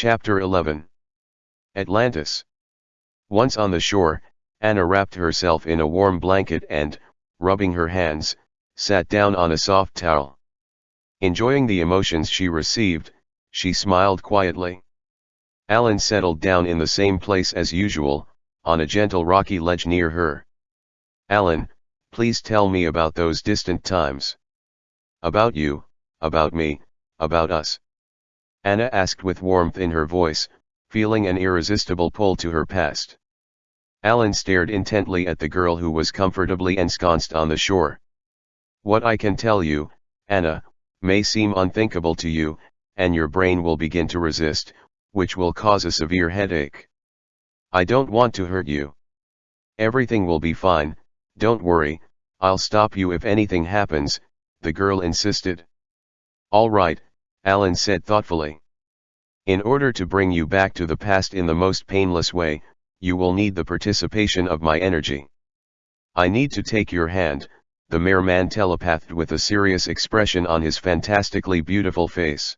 Chapter 11 Atlantis Once on the shore, Anna wrapped herself in a warm blanket and, rubbing her hands, sat down on a soft towel. Enjoying the emotions she received, she smiled quietly. Alan settled down in the same place as usual, on a gentle rocky ledge near her. Alan, please tell me about those distant times. About you, about me, about us. Anna asked with warmth in her voice, feeling an irresistible pull to her past. Alan stared intently at the girl who was comfortably ensconced on the shore. What I can tell you, Anna, may seem unthinkable to you, and your brain will begin to resist, which will cause a severe headache. I don't want to hurt you. Everything will be fine, don't worry, I'll stop you if anything happens, the girl insisted. All right, Alan said thoughtfully. In order to bring you back to the past in the most painless way, you will need the participation of my energy. I need to take your hand, the man telepathed with a serious expression on his fantastically beautiful face.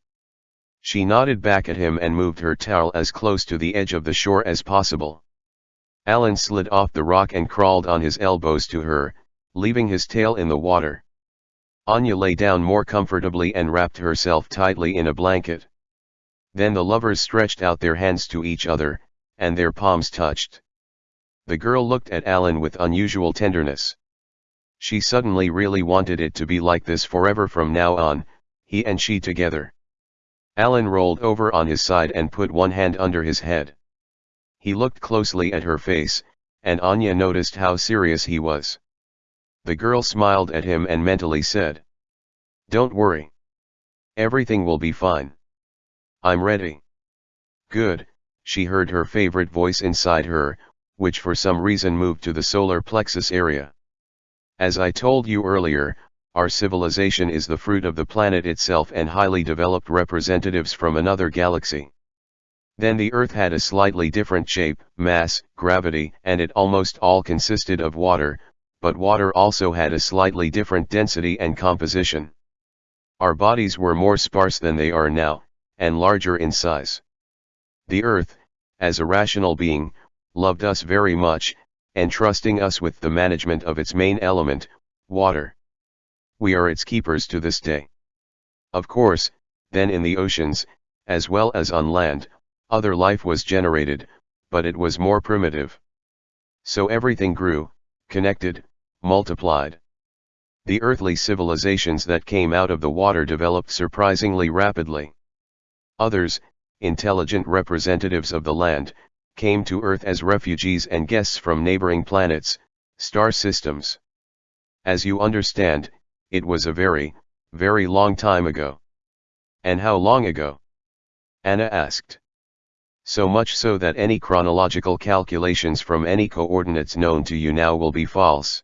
She nodded back at him and moved her towel as close to the edge of the shore as possible. Alan slid off the rock and crawled on his elbows to her, leaving his tail in the water. Anya lay down more comfortably and wrapped herself tightly in a blanket. Then the lovers stretched out their hands to each other, and their palms touched. The girl looked at Alan with unusual tenderness. She suddenly really wanted it to be like this forever from now on, he and she together. Alan rolled over on his side and put one hand under his head. He looked closely at her face, and Anya noticed how serious he was. The girl smiled at him and mentally said. Don't worry. Everything will be fine. I'm ready. Good, she heard her favorite voice inside her, which for some reason moved to the solar plexus area. As I told you earlier, our civilization is the fruit of the planet itself and highly developed representatives from another galaxy. Then the Earth had a slightly different shape, mass, gravity, and it almost all consisted of water, but water also had a slightly different density and composition. Our bodies were more sparse than they are now, and larger in size. The earth, as a rational being, loved us very much, entrusting us with the management of its main element, water. We are its keepers to this day. Of course, then in the oceans, as well as on land, other life was generated, but it was more primitive. So everything grew, connected, multiplied. The earthly civilizations that came out of the water developed surprisingly rapidly. Others, intelligent representatives of the land, came to Earth as refugees and guests from neighboring planets, star systems. As you understand, it was a very, very long time ago. And how long ago? Anna asked. So much so that any chronological calculations from any coordinates known to you now will be false.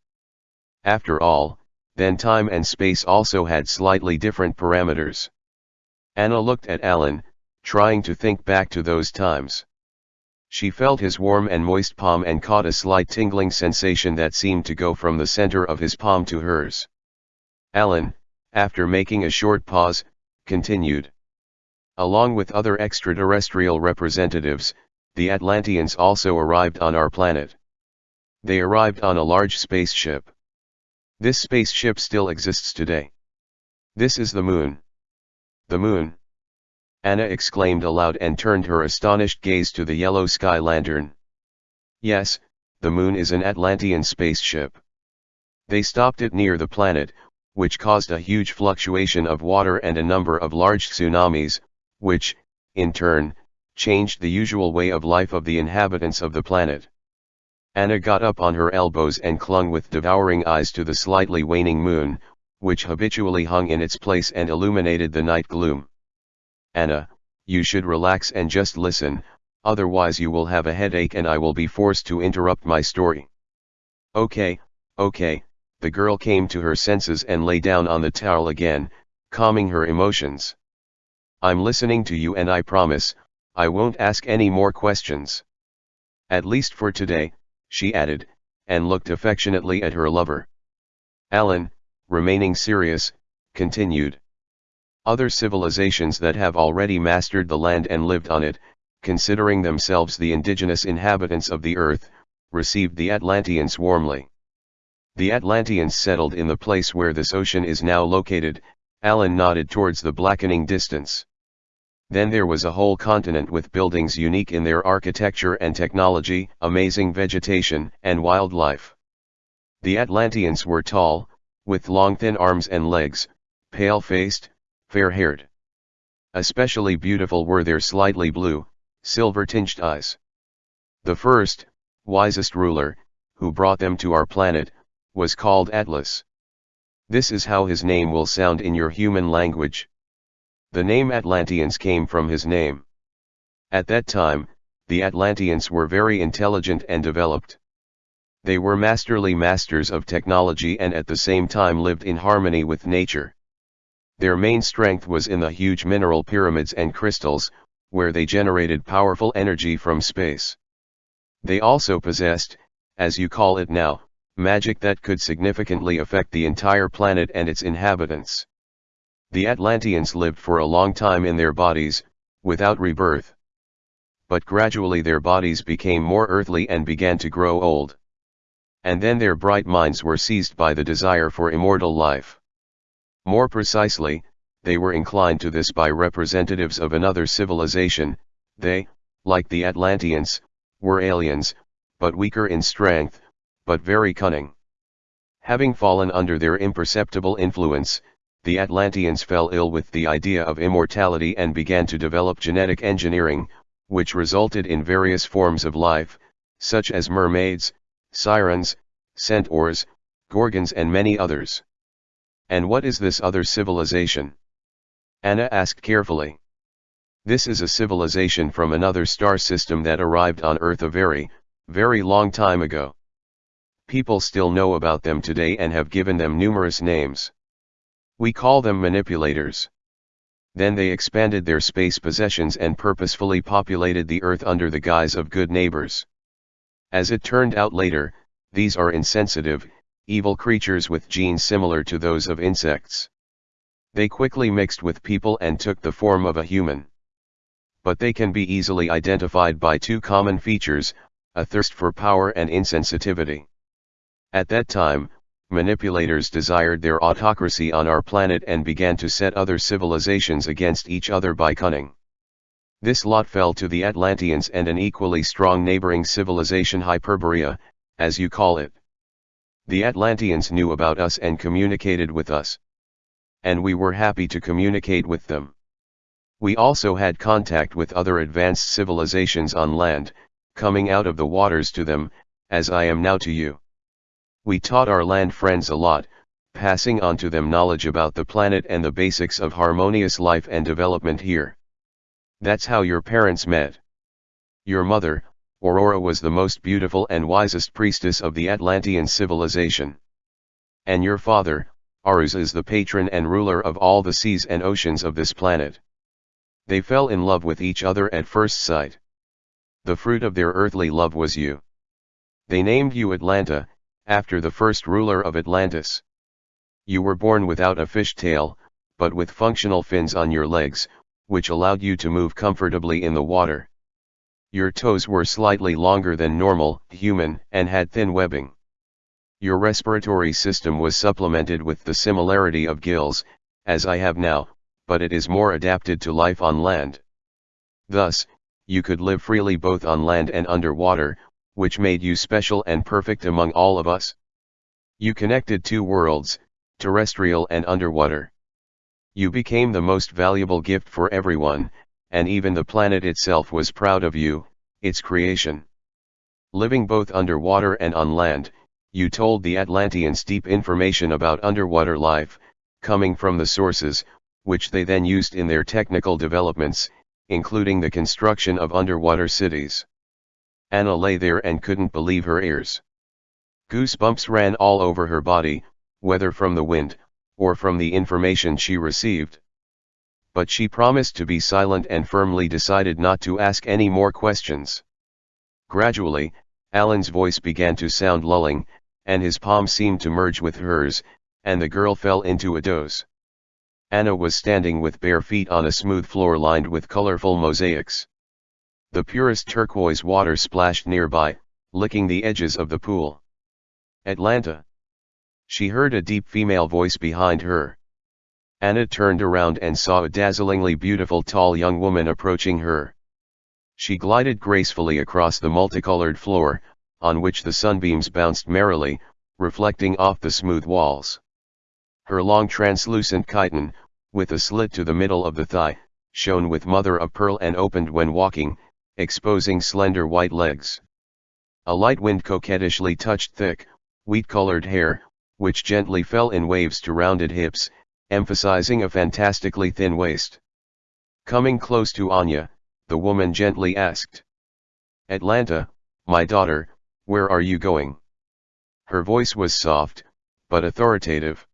After all, then time and space also had slightly different parameters. Anna looked at Alan, trying to think back to those times. She felt his warm and moist palm and caught a slight tingling sensation that seemed to go from the center of his palm to hers. Alan, after making a short pause, continued. Along with other extraterrestrial representatives, the Atlanteans also arrived on our planet. They arrived on a large spaceship. This spaceship still exists today. This is the moon. The moon. Anna exclaimed aloud and turned her astonished gaze to the yellow sky lantern. Yes, the moon is an Atlantean spaceship. They stopped it near the planet, which caused a huge fluctuation of water and a number of large tsunamis, which, in turn, changed the usual way of life of the inhabitants of the planet. Anna got up on her elbows and clung with devouring eyes to the slightly waning moon, which habitually hung in its place and illuminated the night gloom. Anna, you should relax and just listen, otherwise you will have a headache and I will be forced to interrupt my story. Okay, okay, the girl came to her senses and lay down on the towel again, calming her emotions. I'm listening to you and I promise, I won't ask any more questions. At least for today, she added, and looked affectionately at her lover. Alan, remaining serious, continued. Other civilizations that have already mastered the land and lived on it, considering themselves the indigenous inhabitants of the earth, received the Atlanteans warmly. The Atlanteans settled in the place where this ocean is now located, Alan nodded towards the blackening distance. Then there was a whole continent with buildings unique in their architecture and technology, amazing vegetation and wildlife. The Atlanteans were tall, with long thin arms and legs, pale-faced, fair-haired. Especially beautiful were their slightly blue, silver-tinged eyes. The first, wisest ruler, who brought them to our planet, was called Atlas. This is how his name will sound in your human language. The name Atlanteans came from his name. At that time, the Atlanteans were very intelligent and developed. They were masterly masters of technology and at the same time lived in harmony with nature. Their main strength was in the huge mineral pyramids and crystals, where they generated powerful energy from space. They also possessed, as you call it now, magic that could significantly affect the entire planet and its inhabitants. The Atlanteans lived for a long time in their bodies, without rebirth. But gradually their bodies became more earthly and began to grow old. And then their bright minds were seized by the desire for immortal life. More precisely, they were inclined to this by representatives of another civilization, they, like the Atlanteans, were aliens, but weaker in strength, but very cunning. Having fallen under their imperceptible influence, the Atlanteans fell ill with the idea of immortality and began to develop genetic engineering, which resulted in various forms of life, such as mermaids, sirens, centaurs, gorgons and many others. And what is this other civilization? Anna asked carefully. This is a civilization from another star system that arrived on Earth a very, very long time ago. People still know about them today and have given them numerous names. We call them manipulators. Then they expanded their space possessions and purposefully populated the earth under the guise of good neighbors. As it turned out later, these are insensitive, evil creatures with genes similar to those of insects. They quickly mixed with people and took the form of a human. But they can be easily identified by two common features, a thirst for power and insensitivity. At that time, manipulators desired their autocracy on our planet and began to set other civilizations against each other by cunning. This lot fell to the Atlanteans and an equally strong neighboring civilization Hyperborea, as you call it. The Atlanteans knew about us and communicated with us. And we were happy to communicate with them. We also had contact with other advanced civilizations on land, coming out of the waters to them, as I am now to you. We taught our land friends a lot, passing on to them knowledge about the planet and the basics of harmonious life and development here. That's how your parents met. Your mother, Aurora was the most beautiful and wisest priestess of the Atlantean civilization. And your father, Arus is the patron and ruler of all the seas and oceans of this planet. They fell in love with each other at first sight. The fruit of their earthly love was you. They named you Atlanta, after the first ruler of Atlantis. You were born without a fish tail, but with functional fins on your legs, which allowed you to move comfortably in the water. Your toes were slightly longer than normal, human, and had thin webbing. Your respiratory system was supplemented with the similarity of gills, as I have now, but it is more adapted to life on land. Thus, you could live freely both on land and underwater, which made you special and perfect among all of us? You connected two worlds, terrestrial and underwater. You became the most valuable gift for everyone, and even the planet itself was proud of you, its creation. Living both underwater and on land, you told the Atlanteans deep information about underwater life, coming from the sources, which they then used in their technical developments, including the construction of underwater cities. Anna lay there and couldn't believe her ears. Goosebumps ran all over her body, whether from the wind, or from the information she received. But she promised to be silent and firmly decided not to ask any more questions. Gradually, Alan's voice began to sound lulling, and his palm seemed to merge with hers, and the girl fell into a doze. Anna was standing with bare feet on a smooth floor lined with colorful mosaics. The purest turquoise water splashed nearby, licking the edges of the pool. Atlanta. She heard a deep female voice behind her. Anna turned around and saw a dazzlingly beautiful tall young woman approaching her. She glided gracefully across the multicolored floor, on which the sunbeams bounced merrily, reflecting off the smooth walls. Her long translucent chiton, with a slit to the middle of the thigh, shone with mother of pearl and opened when walking, exposing slender white legs. A light wind coquettishly touched thick, wheat-colored hair, which gently fell in waves to rounded hips, emphasizing a fantastically thin waist. Coming close to Anya, the woman gently asked. Atlanta, my daughter, where are you going? Her voice was soft, but authoritative.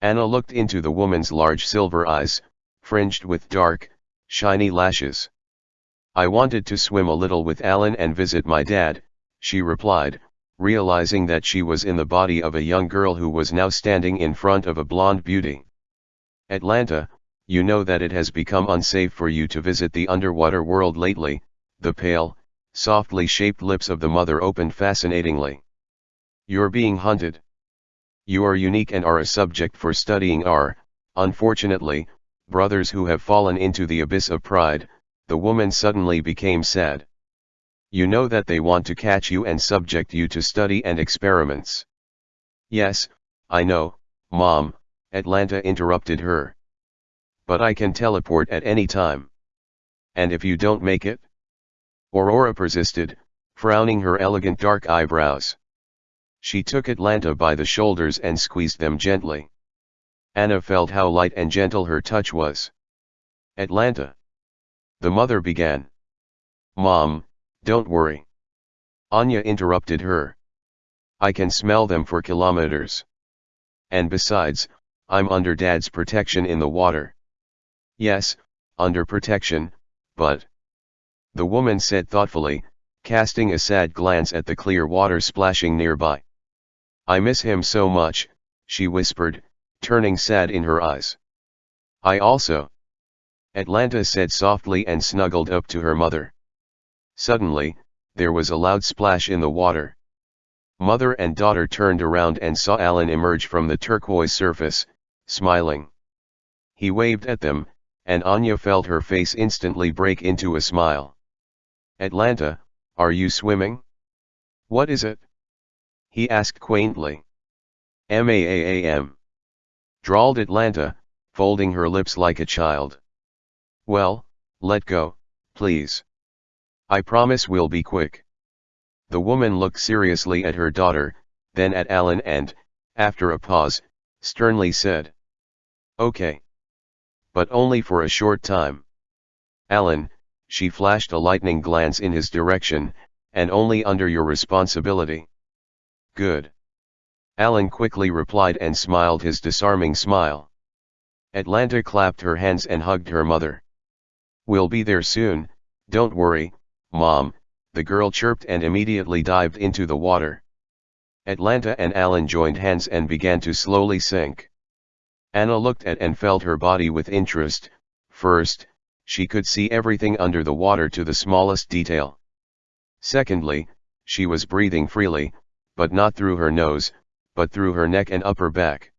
Anna looked into the woman's large silver eyes, fringed with dark, shiny lashes. I wanted to swim a little with Alan and visit my dad, she replied, realizing that she was in the body of a young girl who was now standing in front of a blonde beauty. Atlanta, you know that it has become unsafe for you to visit the underwater world lately, the pale, softly shaped lips of the mother opened fascinatingly. You're being hunted. You are unique and are a subject for studying are, unfortunately, brothers who have fallen into the abyss of pride, the woman suddenly became sad. You know that they want to catch you and subject you to study and experiments. Yes, I know, Mom, Atlanta interrupted her. But I can teleport at any time. And if you don't make it? Aurora persisted, frowning her elegant dark eyebrows. She took Atlanta by the shoulders and squeezed them gently. Anna felt how light and gentle her touch was. Atlanta. The mother began. Mom, don't worry. Anya interrupted her. I can smell them for kilometers. And besides, I'm under dad's protection in the water. Yes, under protection, but... The woman said thoughtfully, casting a sad glance at the clear water splashing nearby. I miss him so much, she whispered, turning sad in her eyes. I also. Atlanta said softly and snuggled up to her mother. Suddenly, there was a loud splash in the water. Mother and daughter turned around and saw Alan emerge from the turquoise surface, smiling. He waved at them, and Anya felt her face instantly break into a smile. Atlanta, are you swimming? What is it? He asked quaintly. M-A-A-A-M. Drawled Atlanta, folding her lips like a child. Well, let go, please. I promise we'll be quick. The woman looked seriously at her daughter, then at Alan and, after a pause, sternly said. Okay. But only for a short time. Alan, she flashed a lightning glance in his direction, and only under your responsibility. Good. Alan quickly replied and smiled his disarming smile. Atlanta clapped her hands and hugged her mother. We'll be there soon, don't worry, Mom, the girl chirped and immediately dived into the water. Atlanta and Alan joined hands and began to slowly sink. Anna looked at and felt her body with interest, first, she could see everything under the water to the smallest detail. Secondly, she was breathing freely, but not through her nose, but through her neck and upper back.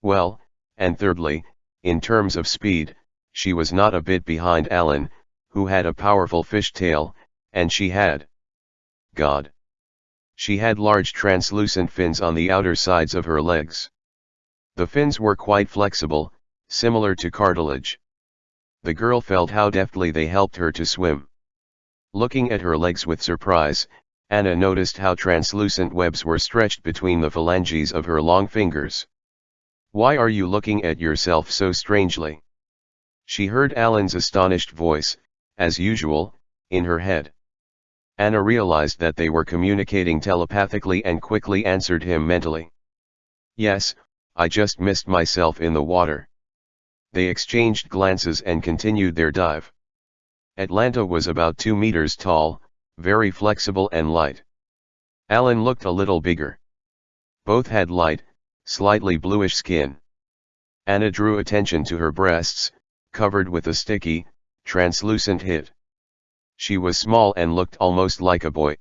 Well, and thirdly, in terms of speed, she was not a bit behind Alan, who had a powerful fish tail, and she had. God. She had large translucent fins on the outer sides of her legs. The fins were quite flexible, similar to cartilage. The girl felt how deftly they helped her to swim. Looking at her legs with surprise, Anna noticed how translucent webs were stretched between the phalanges of her long fingers. Why are you looking at yourself so strangely? She heard Alan's astonished voice, as usual, in her head. Anna realized that they were communicating telepathically and quickly answered him mentally. Yes, I just missed myself in the water. They exchanged glances and continued their dive. Atlanta was about 2 meters tall, very flexible and light. Alan looked a little bigger. Both had light, slightly bluish skin. Anna drew attention to her breasts, covered with a sticky, translucent hit. She was small and looked almost like a boy.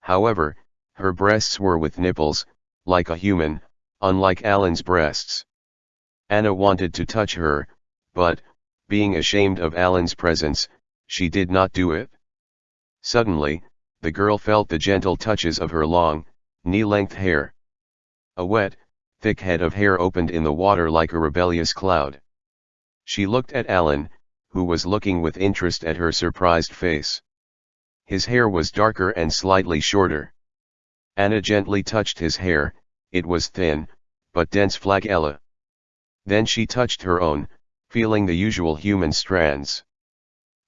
However, her breasts were with nipples, like a human, unlike Alan's breasts. Anna wanted to touch her, but, being ashamed of Alan's presence, she did not do it. Suddenly, the girl felt the gentle touches of her long, knee-length hair. A wet, thick head of hair opened in the water like a rebellious cloud. She looked at Alan, who was looking with interest at her surprised face. His hair was darker and slightly shorter. Anna gently touched his hair, it was thin, but dense flagella. Then she touched her own, feeling the usual human strands.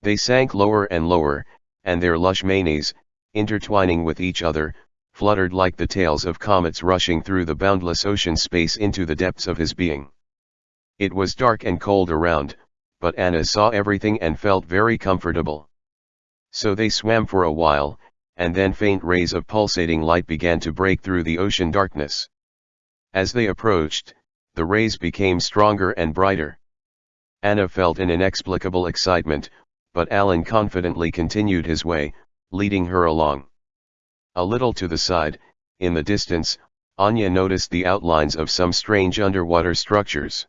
They sank lower and lower, and their lush manes, intertwining with each other, fluttered like the tails of comets rushing through the boundless ocean space into the depths of his being. It was dark and cold around, but Anna saw everything and felt very comfortable. So they swam for a while, and then faint rays of pulsating light began to break through the ocean darkness. As they approached, the rays became stronger and brighter. Anna felt an inexplicable excitement, but Alan confidently continued his way, leading her along. A little to the side, in the distance, Anya noticed the outlines of some strange underwater structures.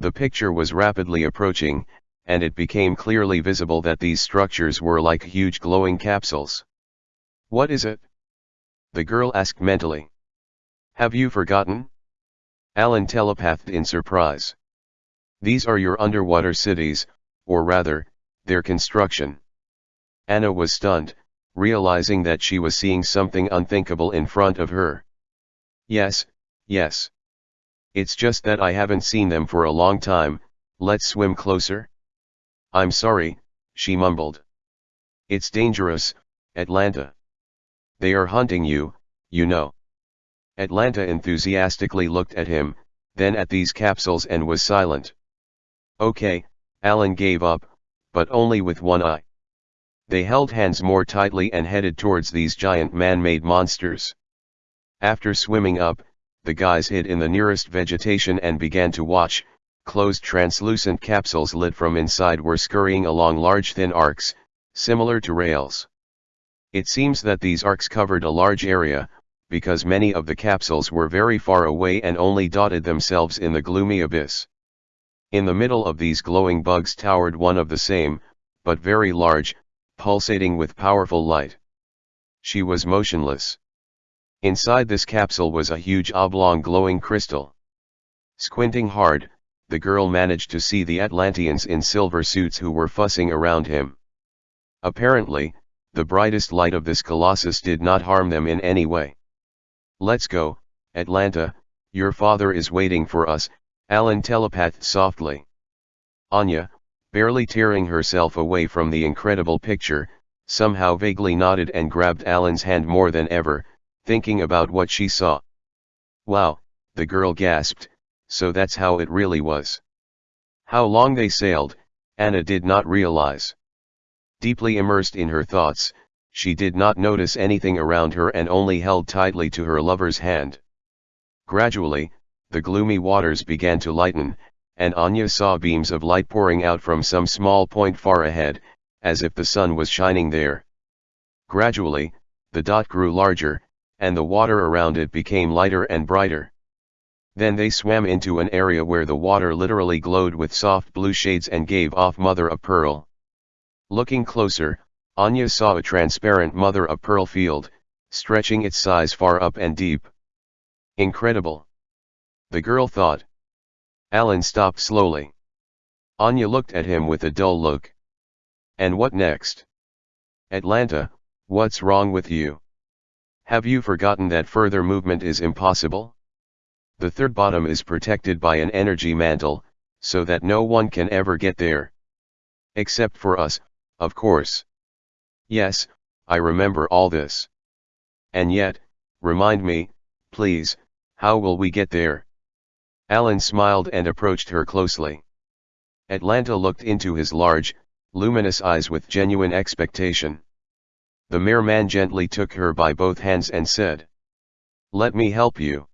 The picture was rapidly approaching, and it became clearly visible that these structures were like huge glowing capsules. What is it? The girl asked mentally. Have you forgotten? Alan telepathed in surprise. These are your underwater cities, or rather, their construction. Anna was stunned, realizing that she was seeing something unthinkable in front of her. Yes, yes. It's just that I haven't seen them for a long time, let's swim closer? I'm sorry, she mumbled. It's dangerous, Atlanta. They are hunting you, you know. Atlanta enthusiastically looked at him, then at these capsules and was silent. Okay, Alan gave up, but only with one eye. They held hands more tightly and headed towards these giant man-made monsters. After swimming up, the guys hid in the nearest vegetation and began to watch, closed translucent capsules lit from inside were scurrying along large thin arcs, similar to rails. It seems that these arcs covered a large area, because many of the capsules were very far away and only dotted themselves in the gloomy abyss. In the middle of these glowing bugs towered one of the same, but very large, pulsating with powerful light. She was motionless. Inside this capsule was a huge oblong glowing crystal. Squinting hard, the girl managed to see the Atlanteans in silver suits who were fussing around him. Apparently, the brightest light of this colossus did not harm them in any way. Let's go, Atlanta, your father is waiting for us, Alan telepathed softly. Anya, barely tearing herself away from the incredible picture, somehow vaguely nodded and grabbed Alan's hand more than ever, thinking about what she saw. Wow, the girl gasped, so that's how it really was. How long they sailed, Anna did not realize. Deeply immersed in her thoughts, she did not notice anything around her and only held tightly to her lover's hand. Gradually, the gloomy waters began to lighten, and Anya saw beams of light pouring out from some small point far ahead, as if the sun was shining there. Gradually, the dot grew larger, and the water around it became lighter and brighter. Then they swam into an area where the water literally glowed with soft blue shades and gave off mother of pearl. Looking closer, Anya saw a transparent mother of pearl field, stretching its size far up and deep. Incredible. The girl thought. Alan stopped slowly. Anya looked at him with a dull look. And what next? Atlanta, what's wrong with you? Have you forgotten that further movement is impossible? The third bottom is protected by an energy mantle, so that no one can ever get there. Except for us, of course. Yes, I remember all this. And yet, remind me, please, how will we get there? Alan smiled and approached her closely. Atlanta looked into his large, luminous eyes with genuine expectation. The merman gently took her by both hands and said. Let me help you.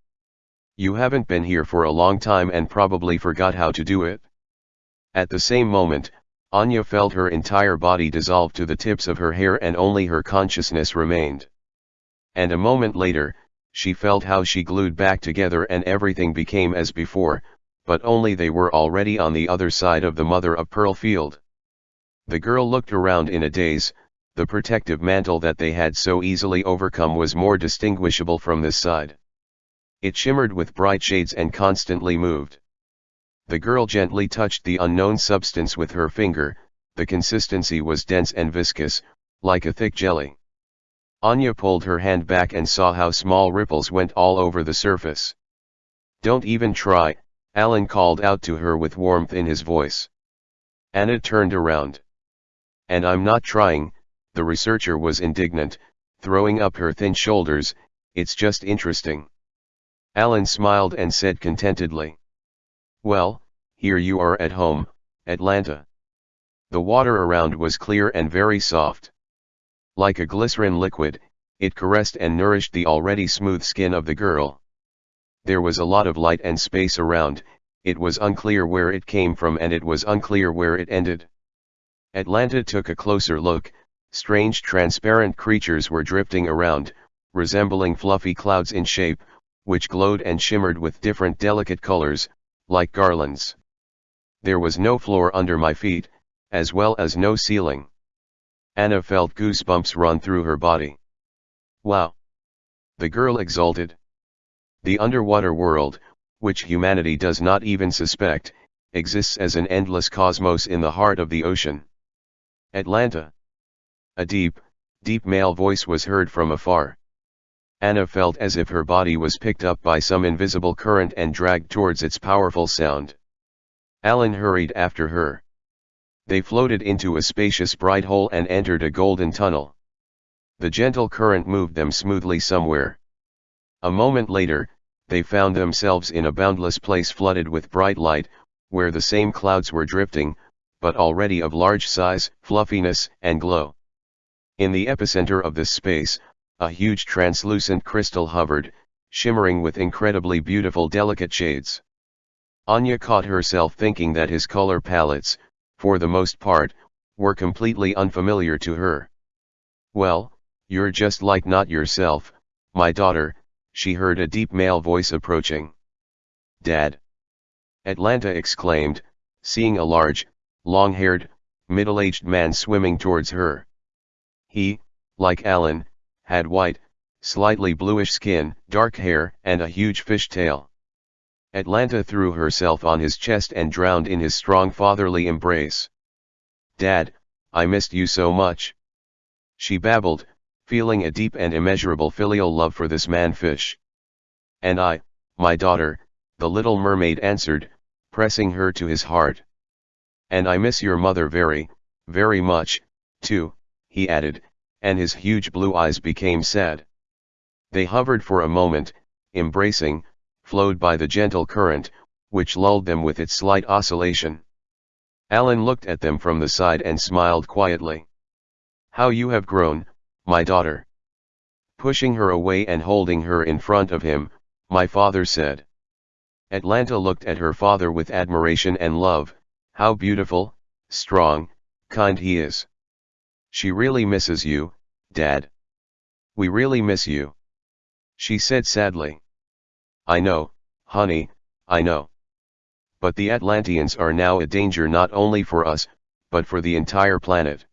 You haven't been here for a long time and probably forgot how to do it. At the same moment, Anya felt her entire body dissolve to the tips of her hair and only her consciousness remained. And a moment later, she felt how she glued back together and everything became as before, but only they were already on the other side of the mother-of-pearl field. The girl looked around in a daze, the protective mantle that they had so easily overcome was more distinguishable from this side. It shimmered with bright shades and constantly moved. The girl gently touched the unknown substance with her finger, the consistency was dense and viscous, like a thick jelly. Anya pulled her hand back and saw how small ripples went all over the surface. Don't even try, Alan called out to her with warmth in his voice. Anna turned around. And I'm not trying, the researcher was indignant, throwing up her thin shoulders, it's just interesting. Alan smiled and said contentedly. Well, here you are at home, Atlanta. The water around was clear and very soft. Like a glycerin liquid, it caressed and nourished the already smooth skin of the girl. There was a lot of light and space around, it was unclear where it came from and it was unclear where it ended. Atlanta took a closer look, strange transparent creatures were drifting around, resembling fluffy clouds in shape, which glowed and shimmered with different delicate colors, like garlands. There was no floor under my feet, as well as no ceiling. Anna felt goosebumps run through her body. Wow! The girl exulted. The underwater world, which humanity does not even suspect, exists as an endless cosmos in the heart of the ocean. Atlanta. A deep, deep male voice was heard from afar. Anna felt as if her body was picked up by some invisible current and dragged towards its powerful sound. Alan hurried after her. They floated into a spacious bright hole and entered a golden tunnel. The gentle current moved them smoothly somewhere. A moment later, they found themselves in a boundless place flooded with bright light, where the same clouds were drifting, but already of large size, fluffiness, and glow. In the epicenter of this space, a huge translucent crystal hovered, shimmering with incredibly beautiful delicate shades. Anya caught herself thinking that his color palettes, for the most part, were completely unfamiliar to her. Well, you're just like not yourself, my daughter, she heard a deep male voice approaching. Dad! Atlanta exclaimed, seeing a large, long-haired, middle-aged man swimming towards her. He, like Alan, had white, slightly bluish skin, dark hair, and a huge fish tail. Atlanta threw herself on his chest and drowned in his strong fatherly embrace. Dad, I missed you so much. She babbled, feeling a deep and immeasurable filial love for this man-fish. And I, my daughter, the little mermaid answered, pressing her to his heart. And I miss your mother very, very much, too, he added, and his huge blue eyes became sad. They hovered for a moment, embracing, flowed by the gentle current, which lulled them with its slight oscillation. Alan looked at them from the side and smiled quietly. How you have grown, my daughter. Pushing her away and holding her in front of him, my father said. Atlanta looked at her father with admiration and love, how beautiful, strong, kind he is. She really misses you, Dad. We really miss you. She said sadly. I know, honey, I know. But the Atlanteans are now a danger not only for us, but for the entire planet.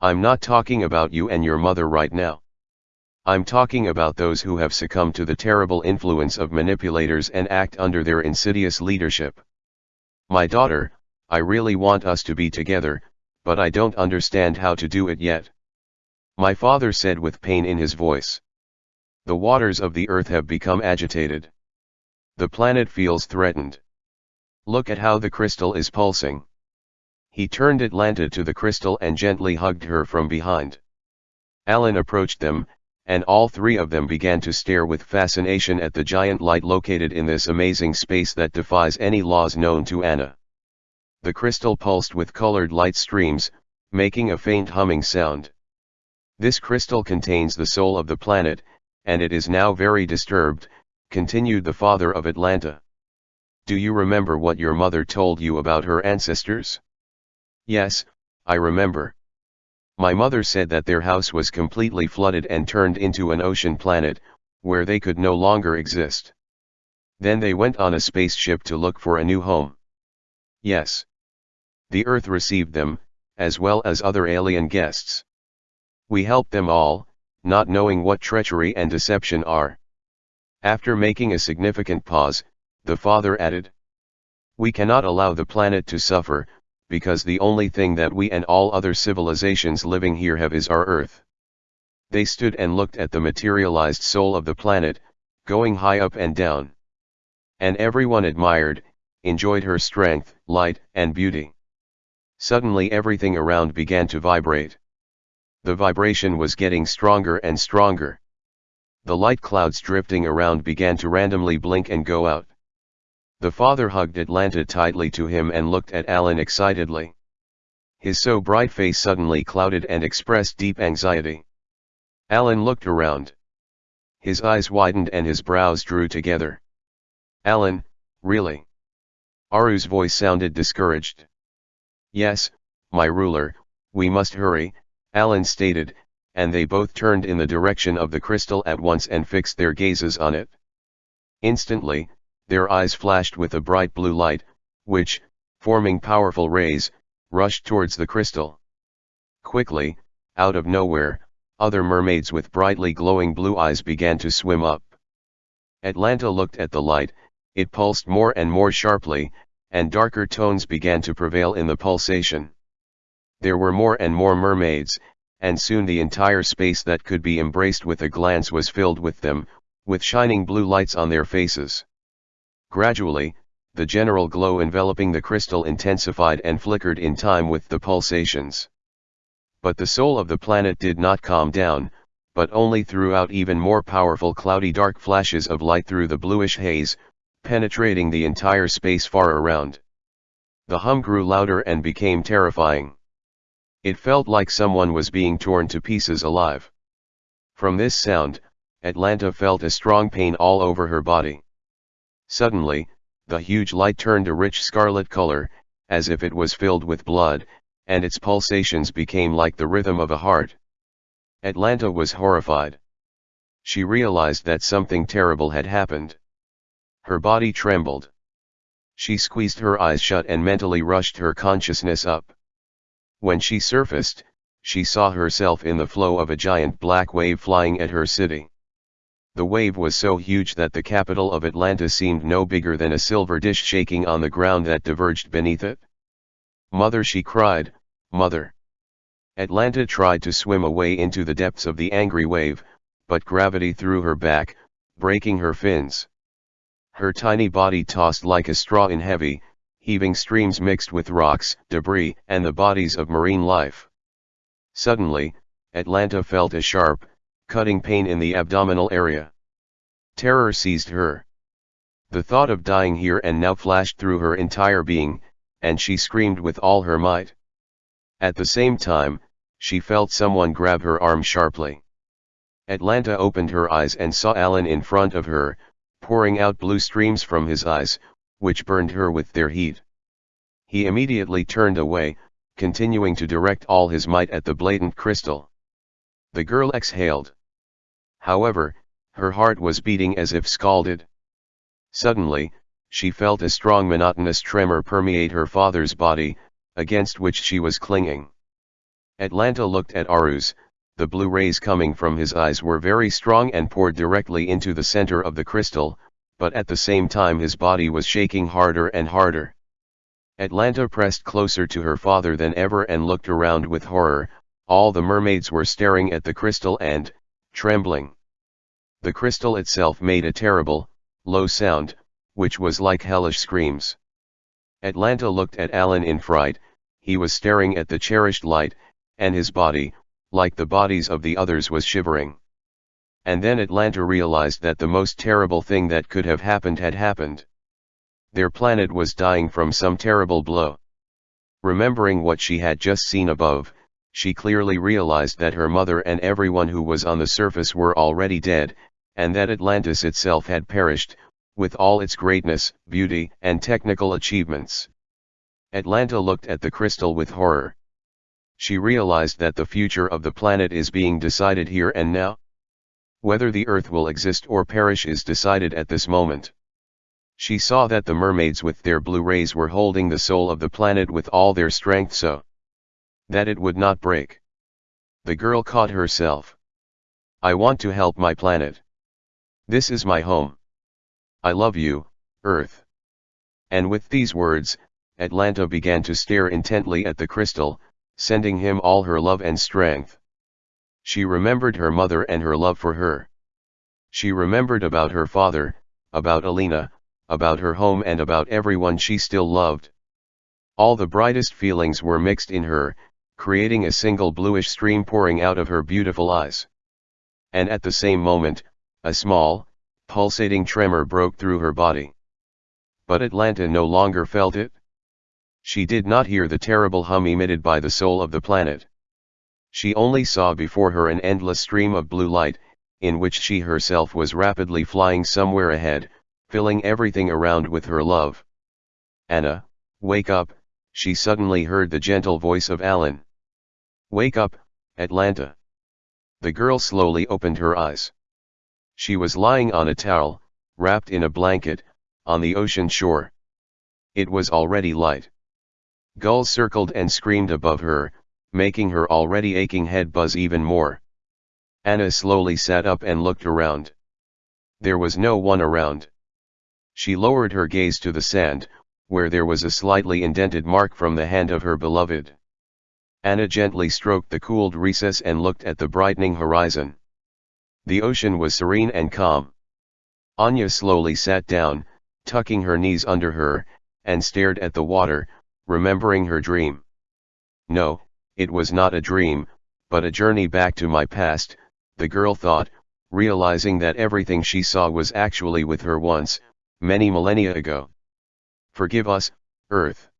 I'm not talking about you and your mother right now. I'm talking about those who have succumbed to the terrible influence of manipulators and act under their insidious leadership. My daughter, I really want us to be together, but I don't understand how to do it yet. My father said with pain in his voice. The waters of the earth have become agitated. The planet feels threatened. Look at how the crystal is pulsing. He turned Atlanta to the crystal and gently hugged her from behind. Alan approached them, and all three of them began to stare with fascination at the giant light located in this amazing space that defies any laws known to Anna. The crystal pulsed with colored light streams, making a faint humming sound. This crystal contains the soul of the planet, and it is now very disturbed, continued the father of Atlanta. Do you remember what your mother told you about her ancestors? Yes, I remember. My mother said that their house was completely flooded and turned into an ocean planet, where they could no longer exist. Then they went on a spaceship to look for a new home. Yes. The Earth received them, as well as other alien guests. We helped them all, not knowing what treachery and deception are. After making a significant pause, the father added. We cannot allow the planet to suffer, because the only thing that we and all other civilizations living here have is our Earth. They stood and looked at the materialized soul of the planet, going high up and down. And everyone admired, enjoyed her strength, light, and beauty. Suddenly everything around began to vibrate. The vibration was getting stronger and stronger. The light clouds drifting around began to randomly blink and go out. The father hugged Atlanta tightly to him and looked at Alan excitedly. His so bright face suddenly clouded and expressed deep anxiety. Alan looked around. His eyes widened and his brows drew together. Alan, really? Aru's voice sounded discouraged. Yes, my ruler, we must hurry, Alan stated, and they both turned in the direction of the crystal at once and fixed their gazes on it. Instantly, their eyes flashed with a bright blue light, which, forming powerful rays, rushed towards the crystal. Quickly, out of nowhere, other mermaids with brightly glowing blue eyes began to swim up. Atlanta looked at the light, it pulsed more and more sharply, and darker tones began to prevail in the pulsation. There were more and more mermaids, and soon the entire space that could be embraced with a glance was filled with them, with shining blue lights on their faces. Gradually, the general glow enveloping the crystal intensified and flickered in time with the pulsations. But the soul of the planet did not calm down, but only threw out even more powerful cloudy dark flashes of light through the bluish haze, penetrating the entire space far around. The hum grew louder and became terrifying. It felt like someone was being torn to pieces alive. From this sound, Atlanta felt a strong pain all over her body. Suddenly, the huge light turned a rich scarlet color, as if it was filled with blood, and its pulsations became like the rhythm of a heart. Atlanta was horrified. She realized that something terrible had happened. Her body trembled. She squeezed her eyes shut and mentally rushed her consciousness up. When she surfaced, she saw herself in the flow of a giant black wave flying at her city. The wave was so huge that the capital of Atlanta seemed no bigger than a silver dish shaking on the ground that diverged beneath it. Mother she cried, Mother! Atlanta tried to swim away into the depths of the angry wave, but gravity threw her back, breaking her fins. Her tiny body tossed like a straw in heavy, heaving streams mixed with rocks, debris, and the bodies of marine life. Suddenly, Atlanta felt a sharp, cutting pain in the abdominal area. Terror seized her. The thought of dying here and now flashed through her entire being, and she screamed with all her might. At the same time, she felt someone grab her arm sharply. Atlanta opened her eyes and saw Alan in front of her, pouring out blue streams from his eyes, which burned her with their heat. He immediately turned away, continuing to direct all his might at the blatant crystal. The girl exhaled. However, her heart was beating as if scalded. Suddenly, she felt a strong monotonous tremor permeate her father's body, against which she was clinging. Atlanta looked at Arus, the blue rays coming from his eyes were very strong and poured directly into the center of the crystal, but at the same time his body was shaking harder and harder. Atlanta pressed closer to her father than ever and looked around with horror, all the mermaids were staring at the crystal and, trembling. The crystal itself made a terrible, low sound, which was like hellish screams. Atlanta looked at Alan in fright, he was staring at the cherished light, and his body, like the bodies of the others was shivering. And then Atlanta realized that the most terrible thing that could have happened had happened. Their planet was dying from some terrible blow. Remembering what she had just seen above, she clearly realized that her mother and everyone who was on the surface were already dead, and that Atlantis itself had perished, with all its greatness, beauty, and technical achievements. Atlanta looked at the crystal with horror. She realized that the future of the planet is being decided here and now. Whether the Earth will exist or perish is decided at this moment. She saw that the mermaids with their blue rays were holding the soul of the planet with all their strength so that it would not break. The girl caught herself. I want to help my planet. This is my home. I love you, Earth. And with these words, Atlanta began to stare intently at the crystal, sending him all her love and strength. She remembered her mother and her love for her. She remembered about her father, about Alina, about her home and about everyone she still loved. All the brightest feelings were mixed in her, creating a single bluish stream pouring out of her beautiful eyes. And at the same moment, a small, pulsating tremor broke through her body. But Atlanta no longer felt it. She did not hear the terrible hum emitted by the soul of the planet. She only saw before her an endless stream of blue light, in which she herself was rapidly flying somewhere ahead, filling everything around with her love. Anna, wake up, she suddenly heard the gentle voice of Alan. Wake up, Atlanta. The girl slowly opened her eyes. She was lying on a towel, wrapped in a blanket, on the ocean shore. It was already light. Gulls circled and screamed above her, making her already aching head buzz even more. Anna slowly sat up and looked around. There was no one around. She lowered her gaze to the sand, where there was a slightly indented mark from the hand of her beloved. Anna gently stroked the cooled recess and looked at the brightening horizon. The ocean was serene and calm. Anya slowly sat down, tucking her knees under her, and stared at the water, remembering her dream. No, it was not a dream, but a journey back to my past, the girl thought, realizing that everything she saw was actually with her once, many millennia ago. Forgive us, Earth.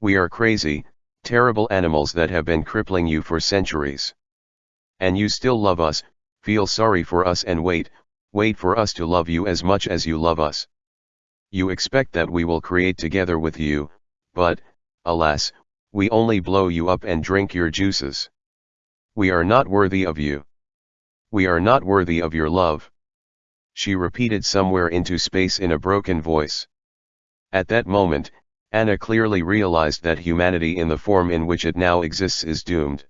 We are crazy, terrible animals that have been crippling you for centuries. And you still love us, feel sorry for us and wait, wait for us to love you as much as you love us. You expect that we will create together with you, but, alas, we only blow you up and drink your juices. We are not worthy of you. We are not worthy of your love she repeated somewhere into space in a broken voice. At that moment, Anna clearly realized that humanity in the form in which it now exists is doomed.